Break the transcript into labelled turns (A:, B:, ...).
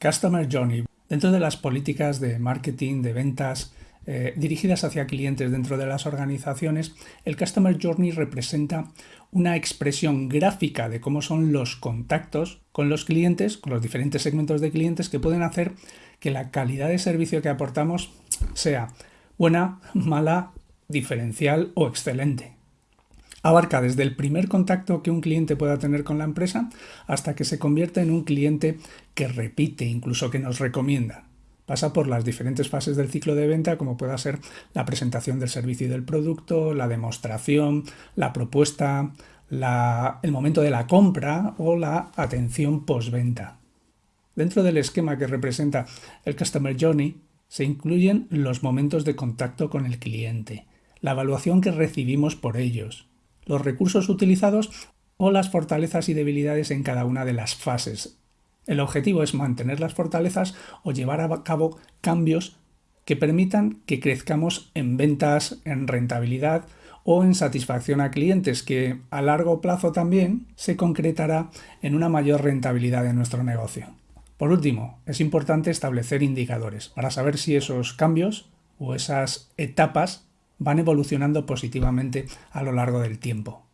A: Customer Journey. Dentro de las políticas de marketing, de ventas, eh, dirigidas hacia clientes dentro de las organizaciones, el Customer Journey representa una expresión gráfica de cómo son los contactos con los clientes, con los diferentes segmentos de clientes que pueden hacer que la calidad de servicio que aportamos sea buena, mala, diferencial o excelente. Abarca desde el primer contacto que un cliente pueda tener con la empresa hasta que se convierte en un cliente que repite, incluso que nos recomienda pasa por las diferentes fases del ciclo de venta, como pueda ser la presentación del servicio y del producto, la demostración, la propuesta, el momento de la compra o la atención postventa. Dentro del esquema que representa el Customer Journey, se incluyen los momentos de contacto con el cliente, la evaluación que recibimos por ellos, los recursos utilizados o las fortalezas y debilidades en cada una de las fases el objetivo es mantener las fortalezas o llevar a cabo cambios que permitan que crezcamos en ventas, en rentabilidad o en satisfacción a clientes, que a largo plazo también se concretará en una mayor rentabilidad de nuestro negocio. Por último, es importante establecer indicadores para saber si esos cambios o esas etapas van evolucionando positivamente a lo largo del tiempo.